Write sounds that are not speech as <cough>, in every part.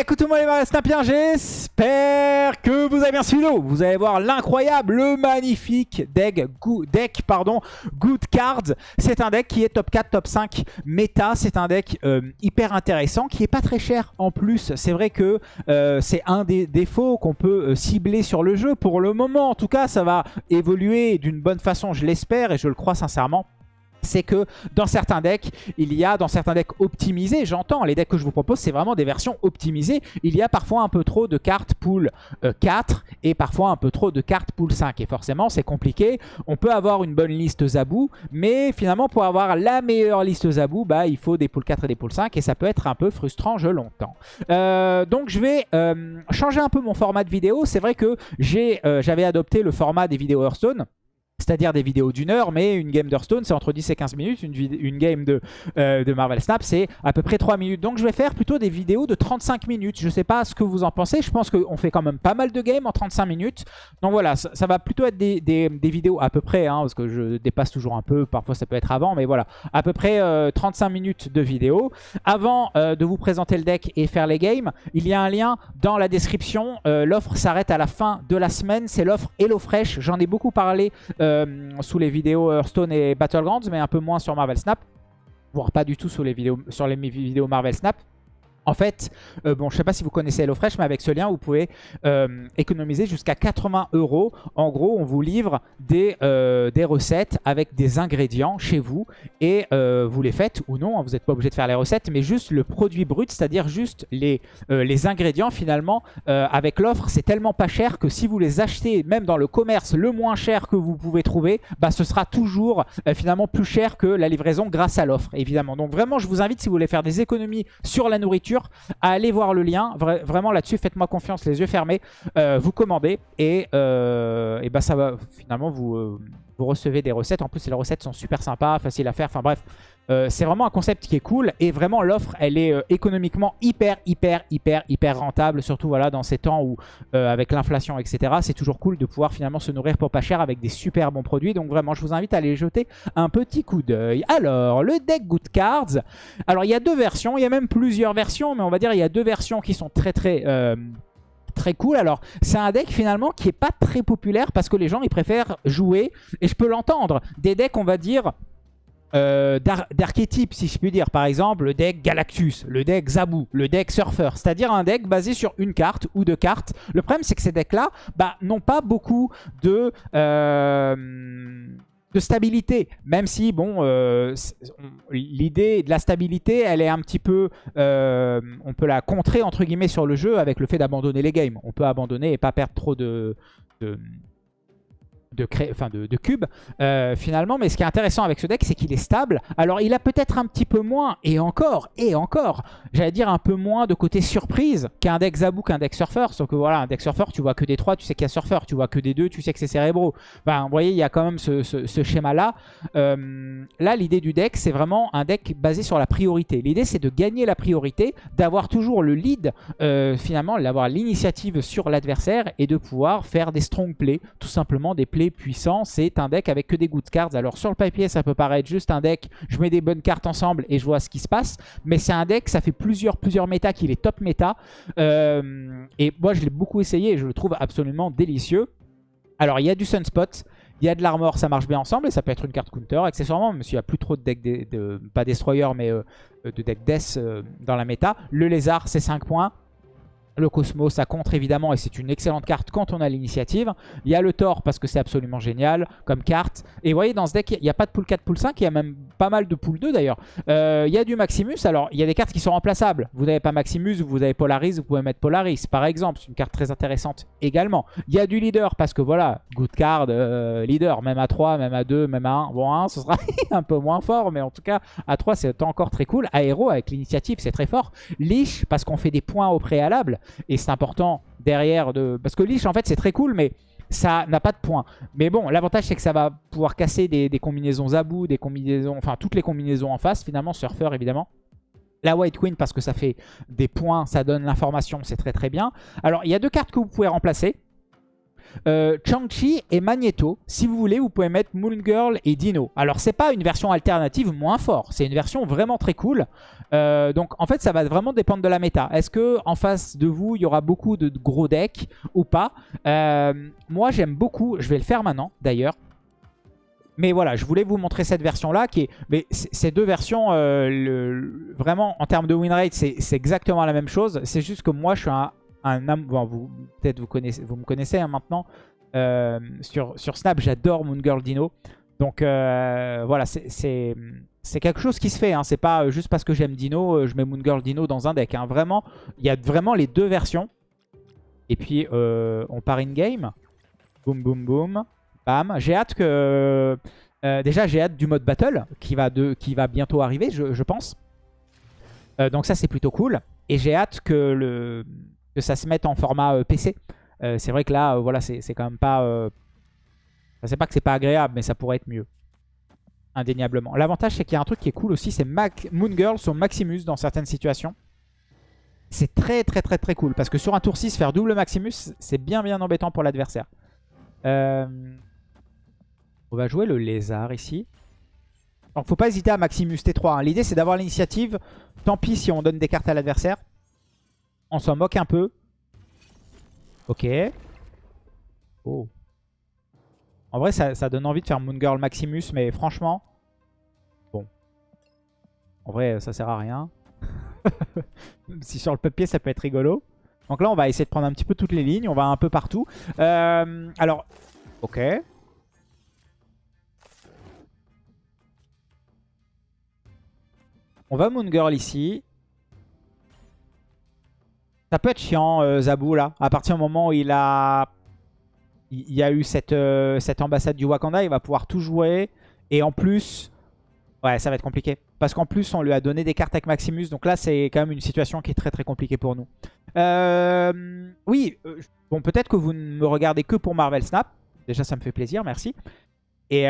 Écoute tout le monde les j'espère que vous avez bien suivi Vous allez voir l'incroyable, le magnifique deck, deck pardon, Good Cards. C'est un deck qui est top 4, top 5 méta. C'est un deck euh, hyper intéressant qui est pas très cher en plus. C'est vrai que euh, c'est un des défauts qu'on peut euh, cibler sur le jeu. Pour le moment, en tout cas, ça va évoluer d'une bonne façon, je l'espère et je le crois sincèrement c'est que dans certains decks, il y a, dans certains decks optimisés, j'entends, les decks que je vous propose, c'est vraiment des versions optimisées. Il y a parfois un peu trop de cartes pool 4 euh, et parfois un peu trop de cartes pool 5. Et forcément, c'est compliqué. On peut avoir une bonne liste Zabou, mais finalement, pour avoir la meilleure liste Zabou, bah, il faut des pool 4 et des pool 5 et ça peut être un peu frustrant, je l'entends. Euh, donc, je vais euh, changer un peu mon format de vidéo. C'est vrai que j'avais adopté le format des vidéos Hearthstone c'est-à-dire des vidéos d'une heure, mais une game d'Hearthstone, c'est entre 10 et 15 minutes. Une, une game de, euh, de, Marvel Snap, c'est à peu près 3 minutes. Donc je vais faire plutôt des vidéos de 35 minutes. Je sais pas ce que vous en pensez. Je pense qu'on fait quand même pas mal de games en 35 minutes. Donc voilà, ça, va plutôt être des, des, vidéos à peu près, hein, parce que je dépasse toujours un peu. Parfois ça peut être avant, mais voilà. À peu près 35 euh, minutes de vidéo. Avant euh, de vous présenter le deck et faire les games, il y a un lien dans la description. L'offre s'arrête à la fin de la semaine. C'est l'offre HelloFresh. J'en ai beaucoup parlé sous les vidéos Hearthstone et Battlegrounds, mais un peu moins sur Marvel Snap. Voire pas du tout sur les vidéos, sur les vidéos Marvel Snap. En fait, euh, bon, je sais pas si vous connaissez HelloFresh, mais avec ce lien, vous pouvez euh, économiser jusqu'à 80 euros. En gros, on vous livre des, euh, des recettes avec des ingrédients chez vous et vous les faites ou non. Hein, vous n'êtes pas obligé de faire les recettes, mais juste le produit brut, c'est-à-dire juste les, les ingrédients finalement. avec l'offre, c'est tellement pas cher que si vous les achetez même dans le commerce le moins cher que vous pouvez trouver, bah, ce sera toujours finalement plus cher que la livraison grâce à l'offre, évidemment. Donc vraiment, je vous invite si vous voulez faire des économies sur la nourriture, à aller voir le lien. vraiment là-dessus, faites-moi confiance, les yeux fermés. Euh, vous commandez et, euh, et bah, ça va finalement vous, euh, vous recevez des recettes. En plus, les recettes sont super sympas, faciles à faire. Enfin bref, euh, c'est vraiment un concept qui est cool. Et vraiment, l'offre, elle est euh, économiquement hyper, hyper, hyper, hyper rentable. Surtout voilà, dans ces temps où, euh, avec l'inflation, etc., c'est toujours cool de pouvoir finalement se nourrir pour pas cher avec des super bons produits. Donc vraiment, je vous invite à aller jeter un petit coup d'œil. Alors, le deck Good Cards. Alors, il y a deux versions. Il y a même plusieurs versions. Mais on va dire il y a deux versions qui sont très, très très cool. Alors, c'est un deck finalement qui est pas très populaire parce que les gens, ils préfèrent jouer, et je peux l'entendre, des decks, on va dire, euh, d'archétypes, si je puis dire. Par exemple, le deck Galactus, le deck Zabu, le deck Surfer. C'est-à-dire un deck basé sur une carte ou deux cartes. Le problème, c'est que ces decks-là bah, n'ont pas beaucoup de... Euh, de stabilité. Même si, bon, euh, l'idée de la stabilité, elle est un petit peu... Euh, on peut la contrer, entre guillemets, sur le jeu avec le fait d'abandonner les games. On peut abandonner et pas perdre trop de, de de, enfin de, de cubes euh, finalement. Mais ce qui est intéressant avec ce deck, c'est qu'il est stable. Alors il a peut-être un petit peu moins, et encore, et encore, j'allais dire un peu moins de côté surprise qu'un deck Zabou, qu'un deck Surfer. Sauf que voilà, un deck Surfer, tu vois que des 3, tu sais qu'il y a Surfer. Tu vois que des 2, tu sais que c'est Cérébro. Enfin, vous voyez, il y a quand même ce, ce, schéma-là. Euh, là, l'idée du deck, c'est vraiment un deck basé sur la priorité. L'idée, c'est de gagner la priorité, d'avoir toujours le lead, euh, finalement, d'avoir l'initiative sur l'adversaire et de pouvoir faire des strong plays, tout simplement des plays puissant. C'est un deck avec que des good cards. Alors sur le papier, ça peut paraître juste un deck, je mets des bonnes cartes ensemble et je vois ce qui se passe. Mais c'est un deck, ça fait plusieurs, plusieurs méta qu'il est top méta. Euh, et moi, je l'ai beaucoup essayé et je le trouve absolument délicieux. Alors, il y a du Sunspot. Il y a de l'armor, ça marche bien ensemble et ça peut être une carte counter. Accessoirement, même s'il n'y a plus trop de deck, de, pas Destroyer, mais euh, de deck Death euh, dans la méta. Le lézard, c'est 5 points. Le Cosmos, ça contre évidemment et c'est une excellente carte quand on a l'initiative. Il y a le Thor parce que c'est absolument génial comme carte. Et vous voyez, dans ce deck, il n'y a pas de pool 4, pool 5, il y a même pas mal de pool 2 d'ailleurs. Euh, il y a du Maximus, alors il y a des cartes qui sont remplaçables. Vous n'avez pas Maximus, vous avez Polaris, vous pouvez mettre Polaris par exemple. C'est une carte très intéressante également. Il y a du Leader parce que voilà, good card, euh, Leader, même à 3, même à 2, même à 1. Bon, à 1, ce sera <laughs> un peu moins fort, mais en tout cas, à 3, c'est encore très cool. Aéro avec l'initiative, c'est très fort. Lich parce qu'on fait des points au préalable. Et c'est important derrière de... Parce que Lich, en fait, c'est très cool, mais ça n'a pas de points. Mais bon, l'avantage, c'est que ça va pouvoir casser des, combinaisons à bout, des combinaisons... Enfin, toutes les combinaisons en face, finalement. Surfer, évidemment. La White Queen, parce que ça fait des points, ça donne l'information, c'est très très bien. Alors, il y a deux cartes que vous pouvez remplacer. Euh, Chang-Chi et Magneto. Si vous voulez, vous pouvez mettre Moon Girl et Dino. Alors, c'est pas une version alternative moins fort. C'est une version vraiment très cool. Euh, donc, en fait, ça va vraiment dépendre de la méta. Est-ce que en face de vous, il y aura beaucoup de gros decks ou pas? Euh, Moi, j'aime beaucoup. Je vais le faire maintenant, d'ailleurs. Mais voilà, je voulais vous montrer cette version-là. qui est, Mais ces deux versions, le, vraiment, en termes de win rate, c'est exactement la même chose. C'est juste que moi, je suis un, un bon, vous peut-être vous me connaissez hein, maintenant. Euh, sur, Snap, j'adore Moon Girl Dino. Donc euh, voilà, c'est quelque chose qui se fait. Hein. C'est pas juste parce que j'aime Dino, euh, je mets Moon Girl Dino dans un deck. Hein. Vraiment, il y a vraiment les deux versions. Et puis on part in game. Boum boum boum. Bam. J'ai hâte que. déjà, j'ai hâte du mode battle qui va, bientôt arriver, je pense. donc ça, c'est plutôt cool. Et j'ai hâte que le, que ça se mette en format euh, PC. Euh, c'est vrai que là, euh, voilà, c'est quand même pas... Sais pas que c'est pas agréable, mais ça pourrait être mieux. Indéniablement. L'avantage, c'est qu'il y a un truc qui est cool aussi, c'est Moon Girl sur Maximus dans certaines situations. C'est très très très très cool. Parce que sur un tour 6, faire double Maximus, c'est bien bien embêtant pour l'adversaire. On va jouer le lézard ici. Donc faut pas hésiter à Maximus T3. Hein. L'idée c'est d'avoir l'initiative. Tant pis si on donne des cartes à l'adversaire. On s'en moque un peu. Ok. Oh. En vrai, ça, donne envie de faire Moon Girl Maximus, mais franchement... Bon. En vrai, ça sert à rien. <laughs> si sur le papier, ça peut être rigolo. Donc là, on va essayer de prendre un petit peu toutes les lignes. On va un peu partout. Euh, alors, ok. On va Moon Girl ici. Ça peut être chiant, euh, Zabou, là. À partir du moment où il a... Il y a eu cette, euh, cette ambassade du Wakanda, il va pouvoir tout jouer. Et en plus... Ouais, ça va être compliqué. Parce qu'en plus, on lui a donné des cartes avec Maximus. Donc là, c'est quand même une situation qui est très très compliquée pour nous. Euh, oui, bon, peut-être que vous ne me regardez que pour Marvel Snap. Déjà, ça me fait plaisir, merci. Et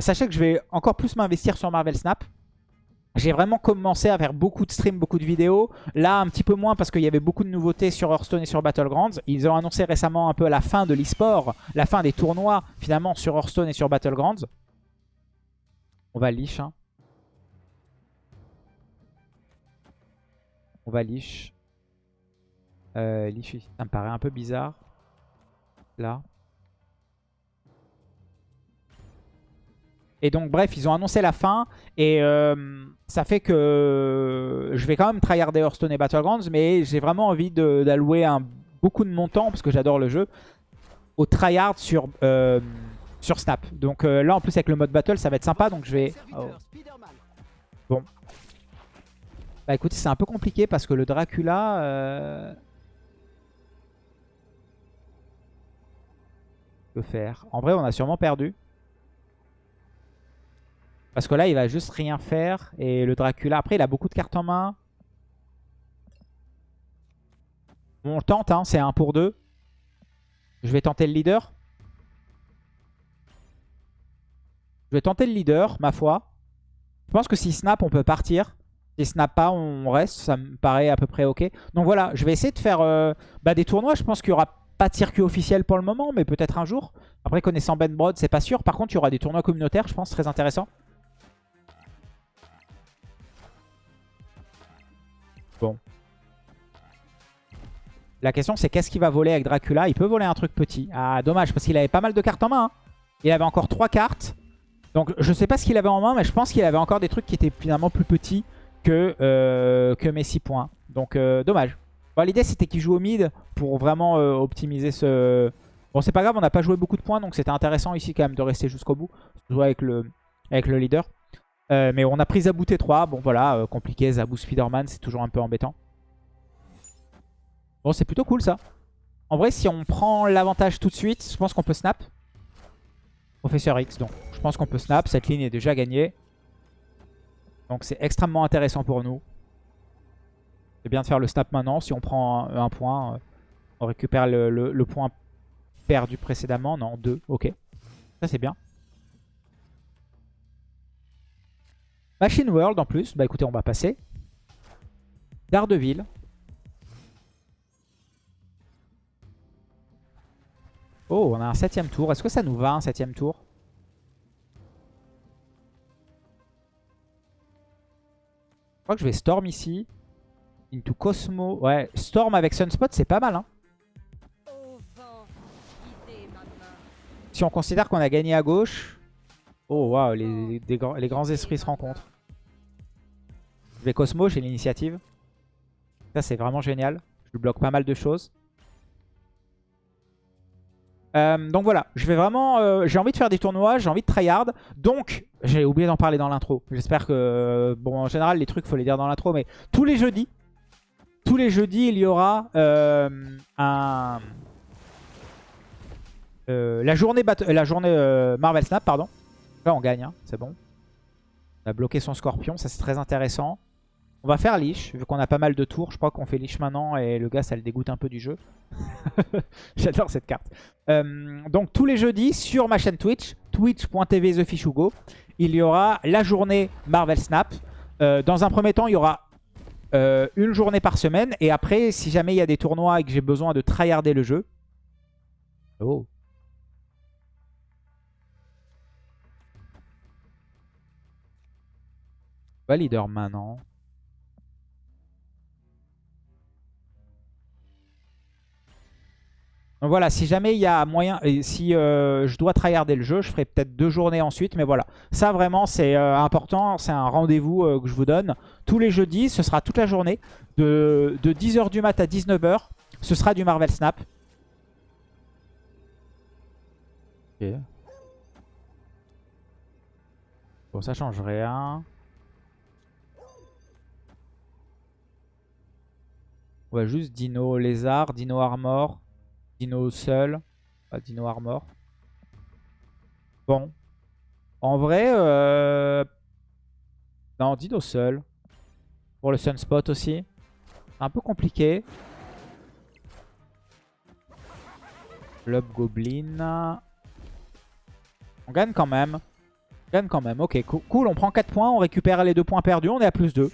sachez que je vais encore plus m'investir sur Marvel Snap. J'ai vraiment commencé à faire beaucoup de streams, beaucoup de vidéos. Là, un petit peu moins parce qu'il y avait beaucoup de nouveautés sur Hearthstone et sur Battlegrounds. Ils ont annoncé récemment un peu la fin de l'e-sport, la fin des tournois finalement sur Hearthstone et sur Battlegrounds. On va liche. Hein. On va liche. Euh, liche, ça me paraît un peu bizarre. Là. Et donc bref, ils ont annoncé la fin et euh, ça fait que je vais quand même tryharder Hearthstone et Battlegrounds, mais j'ai vraiment envie d'allouer beaucoup de mon temps, parce que j'adore le jeu, au tryhard sur, euh, sur Snap. Donc euh, là en plus avec le mode Battle ça va être sympa, donc je vais... Oh. Bon. Bah écoutez, c'est un peu compliqué parce que le Dracula... Que faire? En vrai on a sûrement perdu. Parce que là, il va juste rien faire. Et le Dracula, après, il a beaucoup de cartes en main. on tente, hein, c'est un pour deux. Je vais tenter le leader. Je vais tenter le leader, ma foi. Je pense que si snap, on peut partir. Si snap pas, on reste. Ça me paraît à peu près ok. Donc voilà, je vais essayer de faire euh, bah, des tournois. Je pense qu'il n'y aura pas de circuit officiel pour le moment, mais peut-être un jour. Après, connaissant Ben Broad, c'est pas sûr. Par contre, il y aura des tournois communautaires, je pense, très intéressants. La question c'est qu'est-ce qu'il va voler avec Dracula? Il peut voler un truc petit. Ah dommage parce qu'il avait pas mal de cartes en main. Hein. Il avait encore 3 cartes. Donc je sais pas ce qu'il avait en main mais je pense qu'il avait encore des trucs qui étaient finalement plus petits que, euh, mes 6 points. Donc euh, dommage. L'idée c'était qu'il joue au mid pour vraiment euh, optimiser ce... Bon c'est pas grave on n'a pas joué beaucoup de points donc c'était intéressant ici quand même de rester jusqu'au bout. Jouer avec le, leader. Mais on a pris Zabou T3. Bon voilà, compliqué. Zabou Spiderman, c'est toujours un peu embêtant. Bon, c'est plutôt cool ça. En vrai, si on prend l'avantage tout de suite, je pense qu'on peut snap. Professeur X, donc je pense qu'on peut snap. Cette ligne est déjà gagnée. Donc c'est extrêmement intéressant pour nous. C'est bien de faire le snap maintenant. Si on prend un, point, euh, on récupère le, le point perdu précédemment. Non, deux, ok. Ça c'est bien. Machine World en plus. Bah écoutez, on va passer. Daredevil. Oh, on a un septième tour. Est-ce que ça nous va un septième tour? Je crois que je vais Storm ici. Into Cosmo. Ouais, Storm avec Sunspot, c'est pas mal. Hein. Si on considère qu'on a gagné à gauche. Oh, waouh, les, les grands esprits se rencontrent. Je vais Cosmo, j'ai l'initiative. Ça, c'est vraiment génial. Je bloque pas mal de choses. Euh, donc voilà, je vais vraiment, euh, j'ai envie de faire des tournois, j'ai envie de tryhard. Donc, j'ai oublié d'en parler dans l'intro. J'espère que, bon, en général, les trucs, faut les dire dans l'intro, mais tous les jeudis, tous les jeudis, il y aura euh, un, la journée, la journée Marvel Snap, pardon. Là, on gagne, hein, c'est bon. On a bloqué son Scorpion, ça c'est très intéressant. On va faire Lich, vu qu'on a pas mal de tours. Je crois qu'on fait Lich maintenant et le gars, ça le dégoûte un peu du jeu. <laughs> J'adore cette carte. Euh, donc tous les jeudis, sur ma chaîne Twitch, twitch.tv TheFishugo, il y aura la journée Marvel Snap. Euh, dans un premier temps, il y aura euh, une journée par semaine. Et après, si jamais il y a des tournois et que j'ai besoin de tryharder le jeu... Oh leader maintenant. Donc voilà, si jamais il y a moyen, et si euh, je dois tryharder le jeu, je ferai peut-être deux journées ensuite. Mais voilà, ça vraiment c'est euh, important, c'est un rendez-vous euh, que je vous donne. Tous les jeudis, ce sera toute la journée, de, 10h du mat à 19h, ce sera du Marvel Snap. Bon, ça change rien. On va juste Dino Lézard, Dino Armor. Dino seul. Pas Dino Armor. Bon. En vrai, euh... non, Dino seul. Pour le Sunspot aussi. Un peu compliqué. Club Goblin. On gagne quand même. On gagne quand même. Ok, cool. On prend 4 points. On récupère les 2 points perdus. On est à plus 2.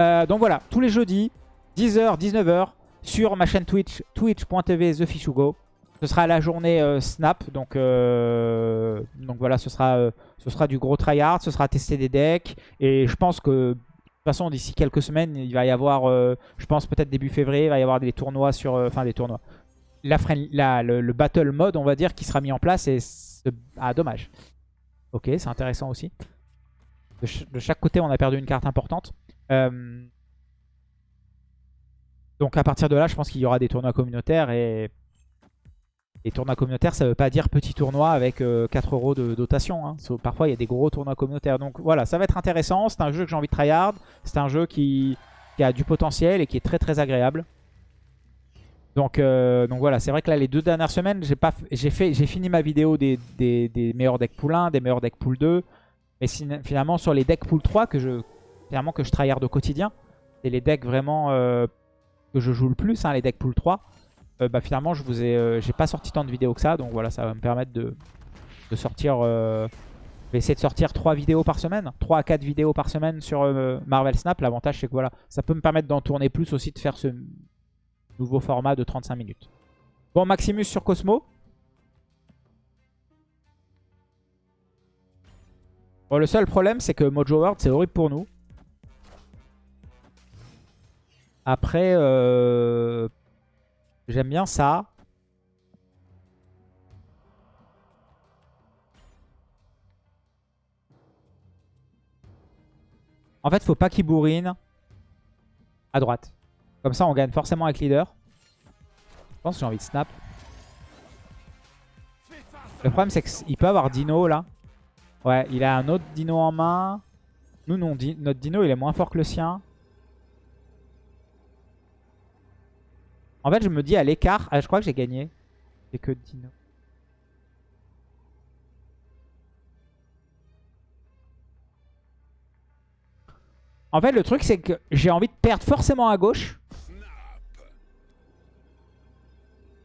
Euh, donc voilà, tous les jeudis, 10h, 19h, sur ma chaîne Twitch, twitch.tv TheFishugo. Ce sera la journée euh, Snap, donc, euh, donc voilà, ce sera, euh, ce sera du gros tryhard, ce sera tester des decks. Et je pense que, de toute façon, d'ici quelques semaines, il va y avoir, je pense peut-être début février, il va y avoir des tournois sur... Enfin, des tournois. La, le, battle mode, on va dire, qui sera mis en place. Ah, dommage. Ok, c'est intéressant aussi. De, de, chaque côté, on a perdu une carte importante. Donc à partir de là, je pense qu'il y aura des tournois communautaires. Et les tournois communautaires, ça veut pas dire petit tournoi avec 4 euh, euros de dotation. Hein. Parfois, il y a des gros tournois communautaires. Donc voilà, ça va être intéressant. C'est un jeu que j'ai envie de tryhard. C'est un jeu qui, a du potentiel et qui est très très agréable. Donc, euh, donc voilà, c'est vrai que là, les deux dernières semaines, j'ai fini ma vidéo des, meilleurs decks pool 1, des meilleurs decks pool 2. Mais finalement, sur les decks pool 3, que je, finalement, que je tryhard au quotidien, c'est les decks vraiment... Euh, que je joue le plus, hein, les decks pool 3, euh, bah, finalement, je vous ai, euh, j'ai pas sorti tant de vidéos que ça. Donc voilà, ça va me permettre de, sortir... Euh, je vais essayer de sortir 3 vidéos par semaine. 3 à 4 vidéos par semaine sur Marvel Snap. L'avantage, c'est que voilà, ça peut me permettre d'en tourner plus aussi, de faire ce nouveau format de 35 minutes. Bon, Maximus sur Cosmo. Bon, le seul problème, c'est que Mojo World, c'est horrible pour nous. Après, euh, j'aime bien ça. En fait, faut pas qu'il bourrine à droite. Comme ça, on gagne forcément avec leader. Je pense que j'ai envie de snap. Le problème, c'est qu'il peut avoir Dino, là. Ouais, il a un autre Dino en main. Nous, non, notre Dino, il est moins fort que le sien. En fait, je me dis à l'écart... Ah, je crois que j'ai gagné. C'est que Dino. En fait, le truc, c'est que j'ai envie de perdre forcément à gauche.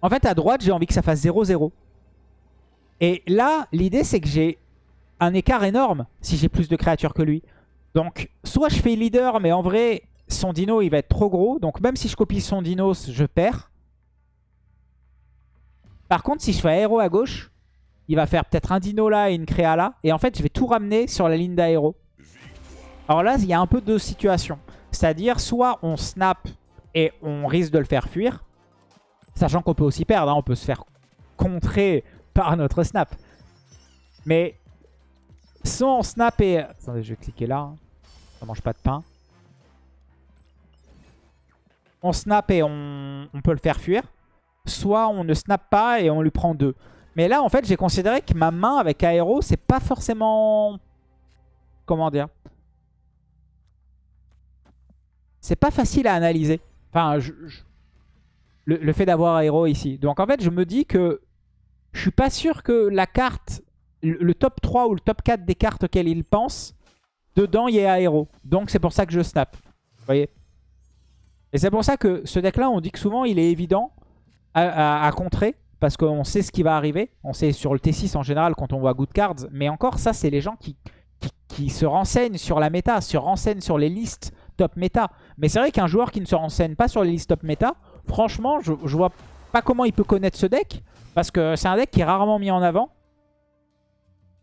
En fait, à droite, j'ai envie que ça fasse 0-0. Et là, l'idée, c'est que j'ai un écart énorme si j'ai plus de créatures que lui. Donc, soit je fais leader, mais en vrai, son dino, il va être trop gros. Donc même si je copie son dino, je perds. Par contre, si je fais aéro à gauche, il va faire peut-être un dino là et une créa là. Et en fait, je vais tout ramener sur la ligne d'aéro. Alors là, il y a un peu deux situations. C'est-à-dire, soit on snap et on risque de le faire fuir. Sachant qu'on peut aussi perdre. Hein. On peut se faire contrer par notre snap. Mais soit on snap et... Attendez, je vais cliquer là. Hein. Ça mange pas de pain. On snap et on, peut le faire fuir. Soit on ne snap pas et on lui prend deux. Mais là, en fait, j'ai considéré que ma main avec aéro, c'est pas forcément... Comment dire C'est pas facile à analyser. Enfin, Le, fait d'avoir aéro ici. Donc en fait, je me dis que je suis pas sûr que la carte, le, top 3 ou le top 4 des cartes auxquelles il pense, dedans, il y ait aéro. Donc c'est pour ça que je snap. Vous voyez? Et c'est pour ça que ce deck-là, on dit que souvent, il est évident à contrer parce qu'on sait ce qui va arriver. On sait sur le T6 en général quand on voit Good Cards. Mais encore, ça, c'est les gens qui, se renseignent sur la méta, se renseignent sur les listes top méta. Mais c'est vrai qu'un joueur qui ne se renseigne pas sur les listes top méta, franchement, je, je vois pas comment il peut connaître ce deck. Parce que c'est un deck qui est rarement mis en avant.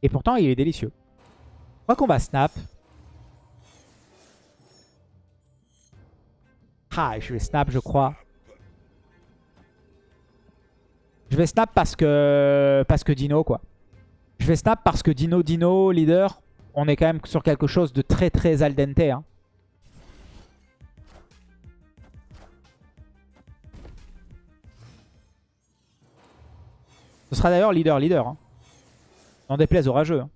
Et pourtant, il est délicieux. Je crois qu'on va snap. Ah, je vais snap, je crois. Je vais snap parce que, Dino, quoi. Je vais snap parce que Dino, Dino, leader, on est quand même sur quelque chose de très très al dente. Hein. Ce sera d'ailleurs leader, leader. Hein. N'en déplaise au Hein.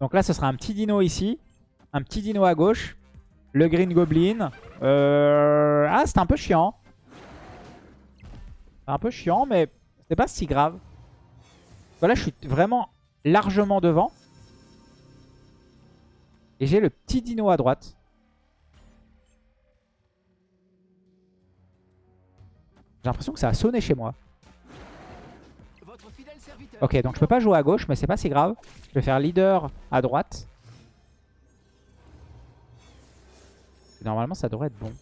Donc là, ce sera un petit dino ici. Un petit dino à gauche. Le Green Goblin. Euh... Ah, c'est un peu chiant. C'est un peu chiant, mais c'est pas si grave. Voilà, je suis vraiment largement devant. Et j'ai le petit dino à droite. J'ai l'impression que ça a sonné chez moi. Ok, donc je peux pas jouer à gauche, mais c'est pas si grave. Je vais faire leader à droite. Normalement, ça devrait être bon.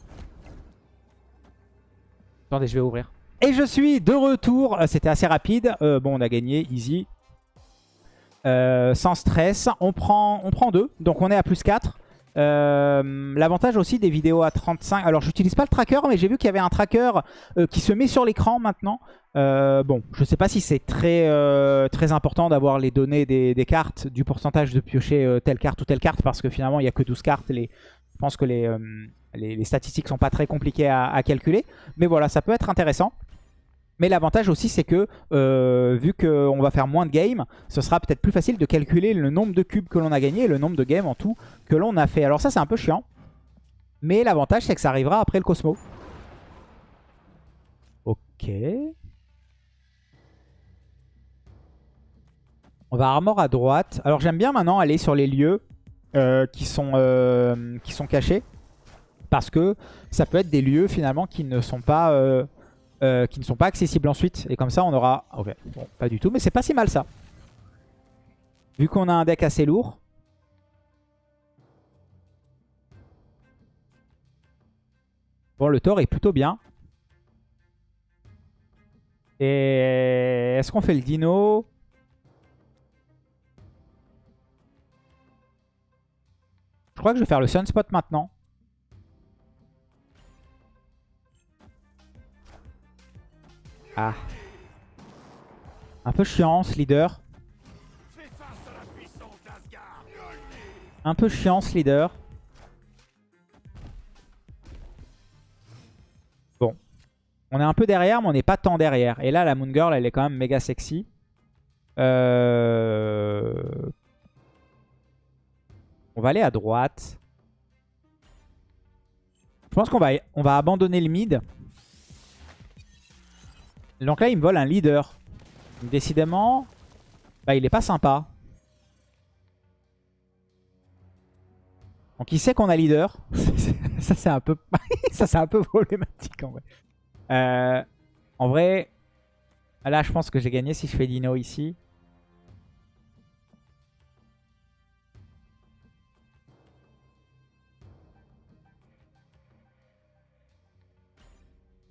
Attendez, je vais ouvrir. Et je suis de retour. Euh, c'était assez rapide. Euh, bon, on a gagné, easy. Euh, sans stress. On prend, on prend deux. Donc on est à plus 4. L'avantage aussi des vidéos à 35. Alors j'utilise pas le tracker, mais j'ai vu qu'il y avait un tracker qui se met sur l'écran maintenant. bon, je sais pas si c'est très, très important d'avoir les données des, cartes, du pourcentage de piocher telle carte ou telle carte, parce que finalement il n'y a que 12 cartes. Les, je pense que les, les, statistiques sont pas très compliquées à, calculer. Mais voilà, ça peut être intéressant. Mais l'avantage aussi, c'est que euh, vu qu'on va faire moins de games, ce sera peut-être plus facile de calculer le nombre de cubes que l'on a gagné et le nombre de games en tout que l'on a fait. Alors ça, c'est un peu chiant. Mais l'avantage, c'est que ça arrivera après le Cosmo. Ok. On va armor à droite. Alors j'aime bien maintenant aller sur les lieux euh, qui, sont, euh, qui sont cachés. Parce que ça peut être des lieux finalement qui ne sont pas, euh, euh, qui ne sont pas accessibles ensuite. Et comme ça on aura... Ok, bon, pas du tout, mais c'est pas si mal ça. Vu qu'on a un deck assez lourd. Bon, le Thor est plutôt bien. Et est-ce qu'on fait le dino? Crois que je vais faire le Sunspot maintenant. Ah. Un peu chiant ce leader. Un peu chiant leader. Bon. On est un peu derrière, mais on n'est pas tant derrière. Et là, la Moon Girl, elle est quand même méga sexy. Euh... On va aller à droite. Je pense qu'on va, on va abandonner le mid. Donc là, il me vole un leader. Décidément, bah, il est pas sympa. Donc il sait qu'on a leader. <laughs> ça c'est un peu <laughs> un peu <laughs> problématique en vrai. Euh, en vrai, là je pense que j'ai gagné si je fais Dino ici.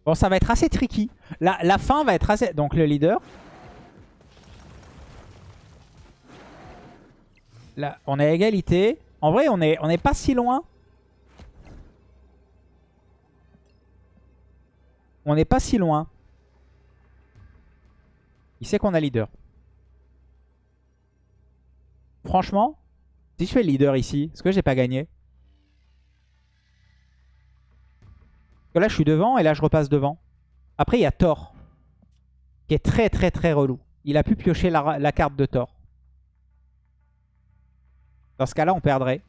Bon, ça va être assez tricky. La, fin va être assez... Donc le leader. Là, on est à égalité. En vrai, on n'est est pas si loin. On n'est pas si loin. Il sait qu'on a leader. Franchement, si je fais leader ici, est-ce que j'ai pas gagné? Que là, je suis devant et là, je repasse devant. Après, il y a Thor. Qui est très, très, très relou. Il a pu piocher la, carte de Thor. Dans ce cas-là, on perdrait.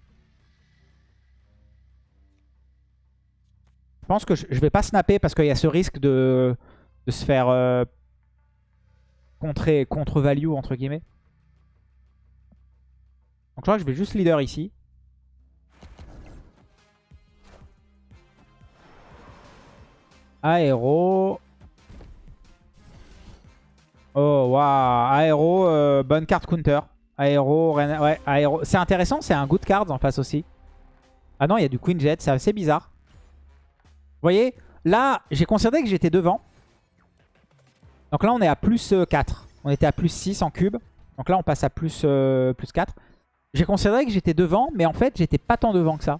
Je pense que je, vais pas snapper parce qu'il y a ce risque de, se faire euh, contre-value, entre guillemets. Donc je crois que je vais juste leader ici. Aéro. Oh, waouh. Aéro, euh, bonne carte counter. Aéro, ouais, aéro. C'est intéressant, c'est un good card en face aussi. Ah non, il y a du Queen Jet, c'est assez bizarre. Vous voyez, là, j'ai considéré que j'étais devant. Donc là, on est à plus euh, 4. On était à plus 6 en cube. Donc là, on passe à plus, euh, plus 4. J'ai considéré que j'étais devant, mais en fait, j'étais pas tant devant que ça.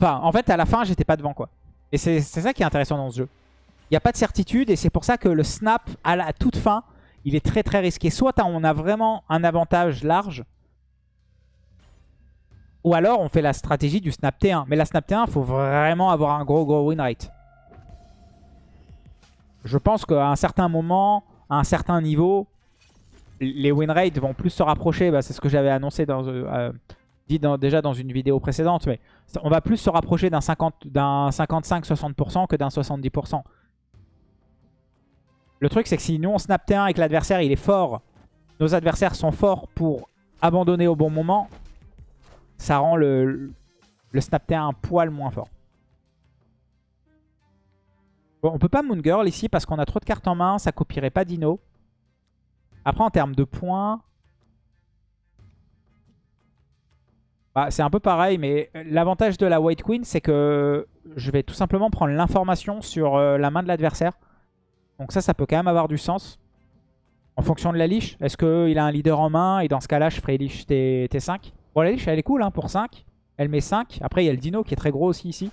Enfin, en fait, à la fin, j'étais pas devant, quoi. Et c'est ça qui est intéressant dans ce jeu. Il n'y a pas de certitude, et c'est pour ça que le snap, à la toute fin, il est très très risqué. Soit on a vraiment un avantage large, ou alors on fait la stratégie du snap T1. Mais la snap T1, il faut vraiment avoir un gros gros win rate. Je pense qu'à un certain moment, à un certain niveau, les win rates vont plus se rapprocher. Bah, c'est ce que j'avais annoncé dans, euh, dit déjà dans une vidéo précédente. Mais on va plus se rapprocher d'un 50 d'un 55-60% que d'un 70%. Le truc, c'est que si nous on snap T1 et que l'adversaire il est fort, nos adversaires sont forts pour abandonner au bon moment, ça rend le, le snap T1 un poil moins fort. Bon, on peut pas Moon Girl ici parce qu'on a trop de cartes en main, ça copierait pas Dino. Après, en termes de points... Bah, c'est un peu pareil, mais l'avantage de la White Queen, c'est que je vais tout simplement prendre l'information sur euh, la main de l'adversaire. Donc ça, ça peut quand même avoir du sens. En fonction de la liche, est-ce qu'il a un leader en main? Et dans ce cas-là, je ferai liche T, 5 Bon, la liche, elle est cool hein, pour 5. Elle met 5. Après, il y a le dino qui est très gros aussi ici.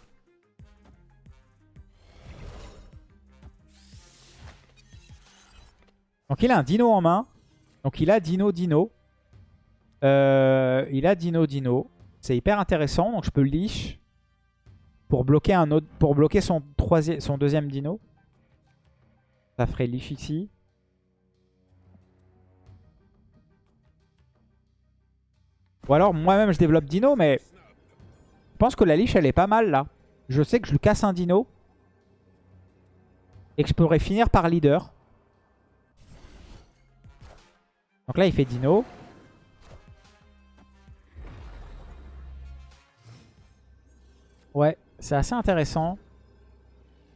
Donc il a un dino en main. Donc il a dino dino. Euh, il a dino dino. C'est hyper intéressant. Donc je peux leash pour bloquer un autre, pour bloquer son son deuxième dino. Ça ferait leash ici. Ou alors moi-même je développe dino, mais je pense que la leash elle est pas mal là. Je sais que je lui casse un dino. Et que je pourrais finir par leader. Donc là, il fait dino. Ouais, c'est assez intéressant.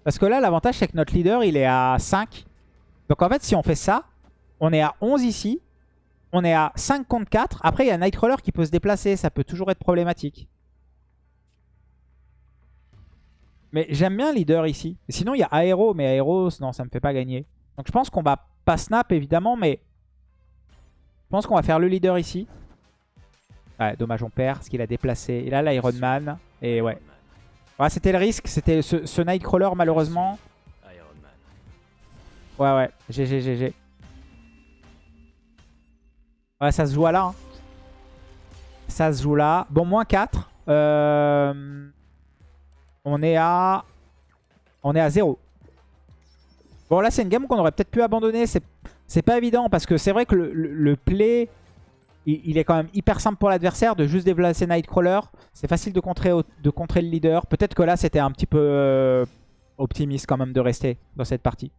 Parce que là, l'avantage, c'est que notre leader, il est à 5. Donc en fait, si on fait ça, on est à 11 ici. On est à 5 contre 4. Après, il y a Nightcrawler qui peut se déplacer. Ça peut toujours être problématique. Mais j'aime bien leader ici. Sinon, il y a Aéro. Mais Aéro, non, ça me fait pas gagner. Donc je pense qu'on va pas snap, évidemment. Mais je pense qu'on va faire le leader ici. Ouais, dommage, on perd parce qu'il a déplacé. Et là, l'Iron Man. Et ouais. Ouais, c'était le risque. C'était ce, Nightcrawler, malheureusement. Ouais, ouais. GG, GG. Ouais, ça se joue à là. hein. Ça se joue là. Bon, moins 4. Euh, On est à... On est à 0. Bon, là, c'est une game qu'on aurait peut-être pu abandonner. C'est pas évident parce que c'est vrai que le- le play, il, est quand même hyper simple pour l'adversaire de juste déplacer Nightcrawler. C'est facile de contrer, le leader. Peut-être que là, c'était un petit peu euh, optimiste quand même de rester dans cette partie.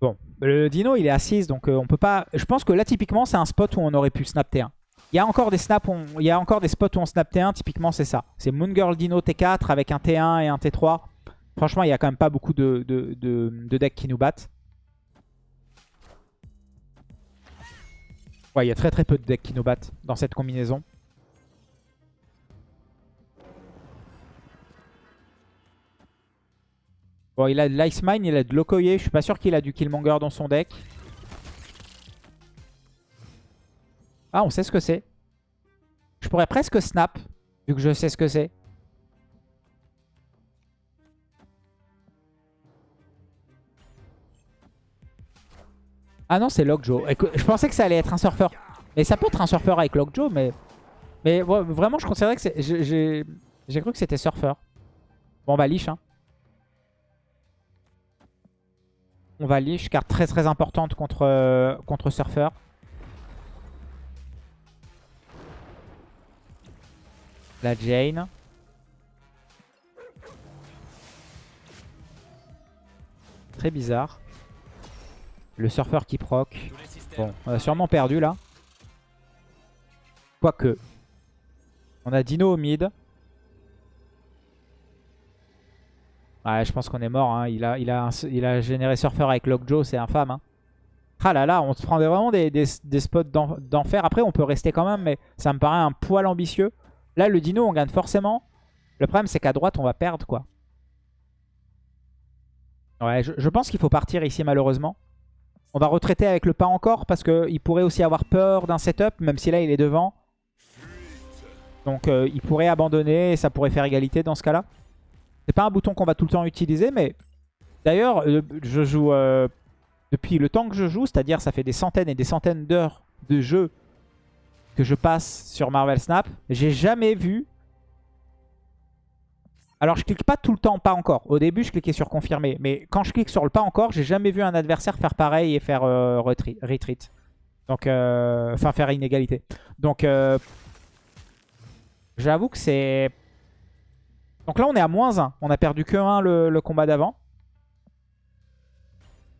Bon, le dino, il est à 6, donc euh, on peut pas... Je pense que là, typiquement, c'est un spot où on aurait pu snap T1. Il y a encore des spots où on snap T1, typiquement, c'est ça. C'est Moon Girl Dino T4 avec un T1 et un T3. Franchement, il y a quand même pas beaucoup de decks qui nous battent. Ouais, il y a très très peu de decks qui nous battent dans cette combinaison. Bon, il a de l'Ice Mine, il a de l'Okoye. Je suis pas sûr qu'il a du Killmonger dans son deck. Ah, on sait ce que c'est. Je pourrais presque snap, vu que je sais ce que c'est. Ah non, c'est Lockjaw. Je pensais que ça allait être un surfeur. Et ça peut être un surfeur avec Lockjaw, mais... Mais vraiment, je considérais que c'est... J'ai cru que c'était surfeur. Bon, on va liche. Hein. On va liche, carte très très importante contre, euh, contre surfeur. La Jane. Très bizarre. Le surfeur qui proc. Bon, on a sûrement perdu là. Quoique. On a Dino au mid. Ouais, je pense qu'on est mort. Hein. Il, a, il, a il a généré surfeur avec Lockjaw, c'est infâme. Hein. Ah là là, on se prend vraiment des, des spots d'enfer. Après, on peut rester quand même, mais ça me paraît un poil ambitieux. Là, le dino, on gagne forcément. Le problème, c'est qu'à droite, on va perdre, quoi. Ouais, je, pense qu'il faut partir ici, malheureusement. On va retraiter avec le pas encore, parce qu'il pourrait aussi avoir peur d'un setup, même si là, il est devant. Donc, euh, il pourrait abandonner, et ça pourrait faire égalité dans ce cas-là. C'est pas un bouton qu'on va tout le temps utiliser, mais... D'ailleurs, euh, je joue... Euh, depuis le temps que je joue, c'est-à-dire ça fait des centaines et des centaines d'heures de jeu que je passe sur Marvel Snap, j'ai jamais vu... Alors je clique pas tout le temps pas encore. Au début je cliquais sur confirmer. Mais quand je clique sur le pas encore, j'ai jamais vu un adversaire faire pareil et faire euh, retreat. Donc, euh, enfin faire inégalité. Donc, euh, j'avoue que c'est... Donc là on est à moins 1. On a perdu que 1 le, combat d'avant.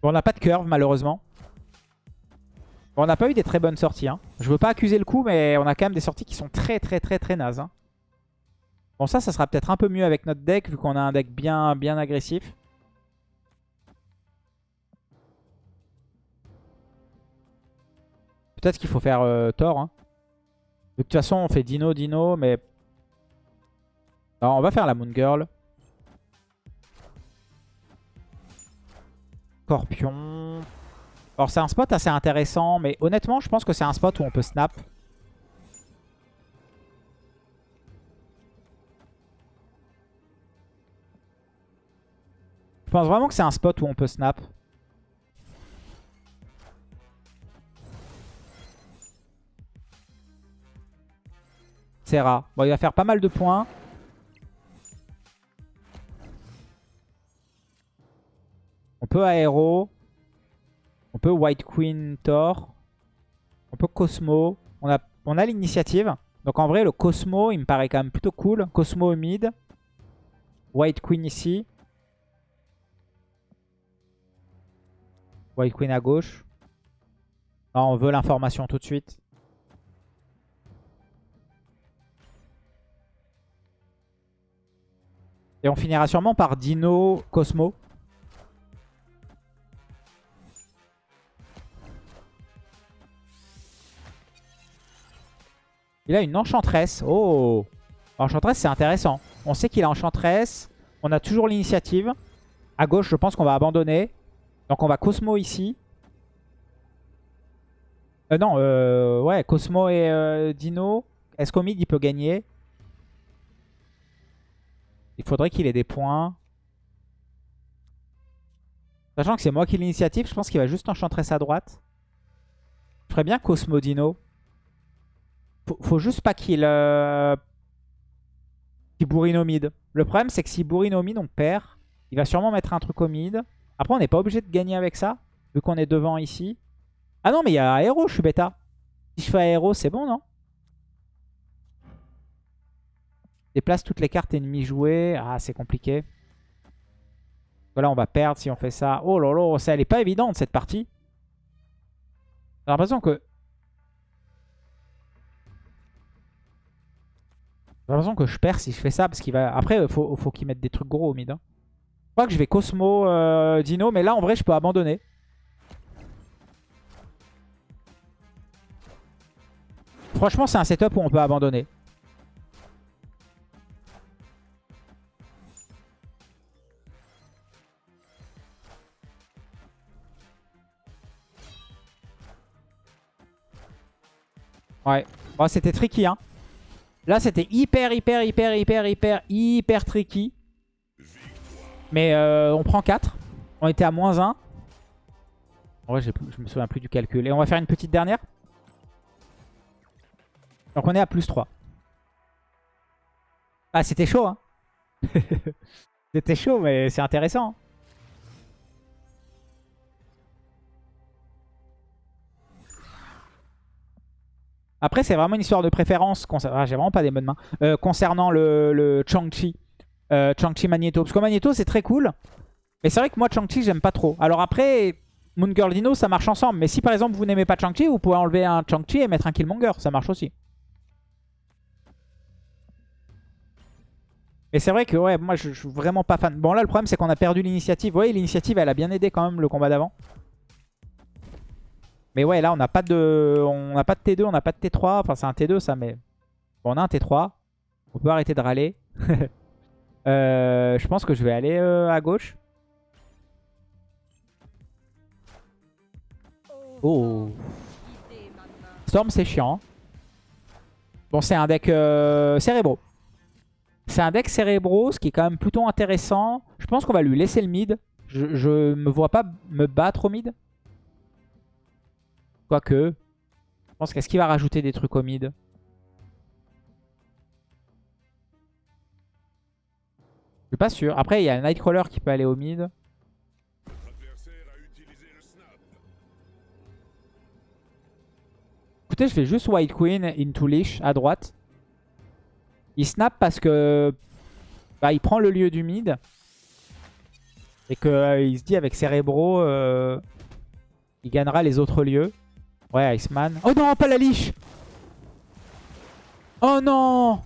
Bon, on n'a pas de curve malheureusement on n'a pas eu des très bonnes sorties. Hein. Je veux pas accuser le coup, mais on a quand même des sorties qui sont très très très très nazes. Hein. Bon, ça, ça sera peut-être un peu mieux avec notre deck, vu qu'on a un deck bien, bien agressif. Peut-être qu'il faut faire euh, Thor. Hein. De toute façon, on fait Dino, Dino, mais... Alors, on va faire la Moon Girl. Scorpion. Alors c'est un spot assez intéressant, mais honnêtement je pense que c'est un spot où on peut snap. Je pense vraiment que c'est un spot où on peut snap? Serra. Bon, il va faire pas mal de points. On peut aéro. On peut White Queen Thor. On peut Cosmo. On a, on a l'initiative. Donc en vrai, le Cosmo, il me paraît quand même plutôt cool. Cosmo au mid. White Queen ici. White Queen à gauche. on veut l'information tout de suite. Et on finira sûrement par Dino Cosmo. Il a une enchantresse. Oh Enchantresse, c'est intéressant. On sait qu'il a enchantresse. On a toujours l'initiative. À gauche, je pense qu'on va abandonner. Donc on va Cosmo ici. Euh, non, euh, ouais, Cosmo et euh, Dino. Est-ce qu'au mid, il peut gagner? Il faudrait qu'il ait des points. Sachant que c'est moi qui ai l'initiative, je pense qu'il va juste enchantresse à droite. Je ferais bien Cosmo Dino. Faut, faut juste pas qu'il euh, bourrine au mid. Le problème, c'est que s'il bourrine au mid, on perd. Il va sûrement mettre un truc au mid. Après, on n'est pas obligé de gagner avec ça, vu qu'on est devant ici. Ah non, mais il y a aéro, je suis bêta. Si je fais aéro, c'est bon, non? Déplace toutes les cartes ennemies jouées. Ah, c'est compliqué. Voilà, on va perdre si on fait ça. Oh là là, ça, elle est pas évidente, cette partie. J'ai l'impression que J'ai l'impression que je perds si je fais ça. parce qu'il va. Après, faut, faut qu'il mette des trucs gros au mid. Hein crois que je vais Cosmo, euh, Dino, mais là en vrai je peux abandonner. Franchement c'est un setup où on peut abandonner. Ouais. C'était tricky, hein. Là, c'était hyper, hyper, hyper, hyper, hyper, hyper tricky. Mais euh, on prend 4. On était à moins 1. En vrai, je me souviens plus du calcul. Et on va faire une petite dernière. Donc on est à plus 3. Ah, c'était chaud, hein. <laughs> c'était chaud, mais c'est intéressant. Après, c'est vraiment une histoire de préférence. Ah, J'ai vraiment pas des bonnes mains. Euh, concernant le Chang-Chi. Euh, Chang-Chi Magneto. Parce que Magneto, c'est très cool. Mais c'est vrai que moi, Chang-Chi, j'aime pas trop. Alors après, Moon Girl Dino, ça marche ensemble. Mais si par exemple, vous n'aimez pas Chang-Chi, vous pouvez enlever un Chang-Chi et mettre un Killmonger. Ça marche aussi. Mais c'est vrai que ouais, moi, je, suis vraiment pas fan. Bon, là, le problème, c'est qu'on a perdu l'initiative. Vous voyez, l'initiative, elle a bien aidé quand même le combat d'avant. Mais ouais, là, on n'a pas de on n'a pas de T2, on n'a pas de T3. Enfin, c'est un T2, ça, mais... Bon, on a un T3. On peut arrêter de râler. <laughs> euh, je pense que je vais aller euh, à gauche. Oh. Storm, c'est chiant. Bon, c'est un deck euh, cérébro. C'est un deck cérébro, ce qui est quand même plutôt intéressant. Je pense qu'on va lui laisser le mid. Je, je me vois pas me battre au mid. Quoique, je pense qu'est-ce qu'il va rajouter des trucs au mid? Pas sûr. Après, il y a Nightcrawler qui peut aller au mid. Écoutez, je fais juste White Queen into Leash à droite. Il snap parce que bah, il prend le lieu du mid. Et qu'il euh, se dit avec Cerebro, euh, il gagnera les autres lieux. Ouais, Iceman. Oh non, pas la liche Oh non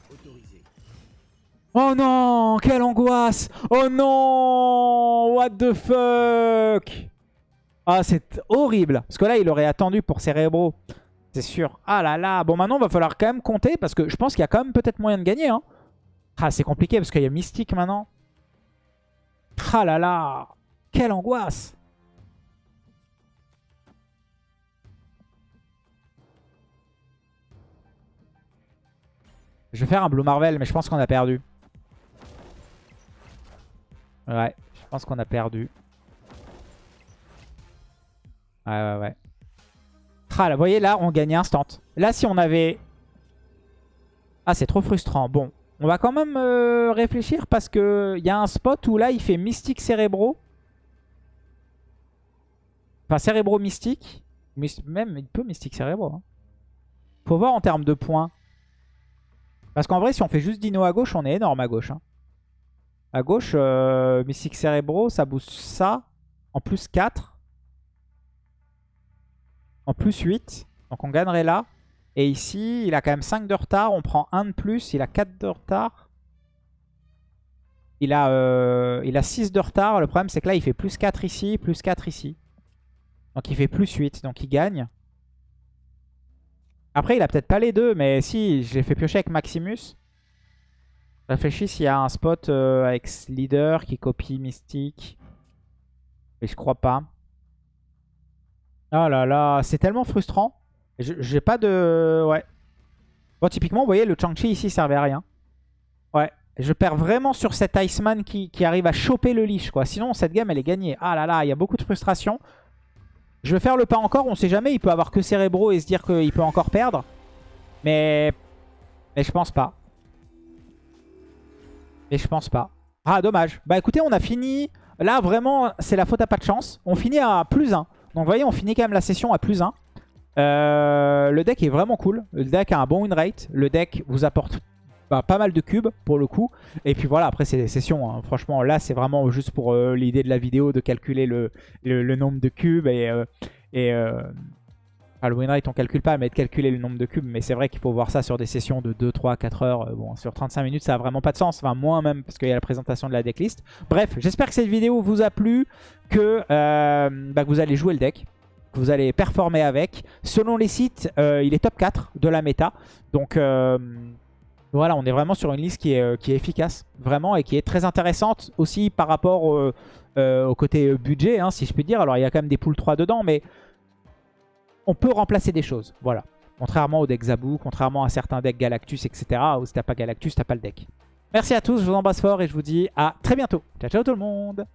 Oh non Quelle angoisse Oh non What the fuck Ah, c'est horrible. Parce que là, il aurait attendu pour Cerebro. C'est sûr. Ah là là. Bon, maintenant, il va falloir quand même compter. Parce que je pense qu'il y a quand même peut-être moyen de gagner. Hein. Ah, c'est compliqué parce qu'il y a Mystique maintenant. Ah là là. Quelle angoisse Je vais faire un Blue Marvel, mais je pense qu'on a perdu. Ouais, je pense qu'on a perdu. Ouais, ouais, ouais. Ah, là, vous voyez, là, on gagne instant. Là, si on avait... Ah, c'est trop frustrant. Bon, on va quand même euh, réfléchir parce qu'il y a un spot où là, il fait Mystique Cérébro. Enfin, Cérébro Mystique. Même, il peut Mystique Cérébro. Hein. Faut voir en termes de points. Parce qu'en vrai, si on fait juste Dino à gauche, on est énorme à gauche. Hein. À gauche, euh, Mystic Cerebro, ça booste ça. En plus 4. En plus 8. Donc on gagnerait là. Et ici, il a quand même 5 de retard. On prend 1 de plus. Il a 4 de retard. Il a, euh, il a 6 de retard. Le problème, c'est que là, il fait plus 4 ici, plus 4 ici. Donc il fait plus 8. Donc il gagne. Après, il a peut-être pas les deux, mais si, j'ai fait piocher avec Maximus. Réfléchis s'il y a un spot euh, avec Leader qui copie Mystique. Mais je crois pas. Oh là là, c'est tellement frustrant. J'ai pas de... Ouais. Bon, typiquement, vous voyez, le Chang-Chi ici servait à rien. Ouais. Je perds vraiment sur cet Iceman qui, qui arrive à choper le leash, quoi. Sinon, cette game, elle est gagnée. Ah là là, il y a beaucoup de frustration. Je vais faire le pas encore, on sait jamais. Il peut avoir que Cérébro et se dire qu'il peut encore perdre. Mais... Mais je pense pas. Mais je pense pas. Ah, dommage. Bah écoutez, on a fini... Là, vraiment, c'est la faute à pas de chance. On finit à plus 1. Donc vous voyez, on finit quand même la session à plus 1. Euh, le deck est vraiment cool. Le deck a un bon win rate. Le deck vous apporte bah, pas mal de cubes pour le coup. Et puis voilà, après c'est des sessions. Hein. Franchement, là c'est vraiment juste pour euh, l'idée de la vidéo de calculer le, nombre de cubes. Et, euh, et le win rate on calcule pas, mais de calculer le nombre de cubes. Mais c'est vrai qu'il faut voir ça sur des sessions de 2, 3, 4 heures. Bon, sur 35 minutes ça a vraiment pas de sens. Enfin moins même parce qu'il y a la présentation de la decklist. Bref, j'espère que cette vidéo vous a plu. Que, bah, que vous allez jouer le deck que vous allez performer avec. Selon les sites, il est top 4 de la méta. Donc voilà, on est vraiment sur une liste qui est, euh, efficace, vraiment, et qui est très intéressante aussi par rapport euh, au côté budget, hein, si je puis dire. Alors, il y a quand même des poules 3 dedans, mais on peut remplacer des choses, voilà. Contrairement au deck Zabou, contrairement à certains decks Galactus, etc. Où si t'as pas Galactus, t'as pas le deck. Merci à tous, je vous embrasse fort et je vous dis à très bientôt. Ciao ciao tout le monde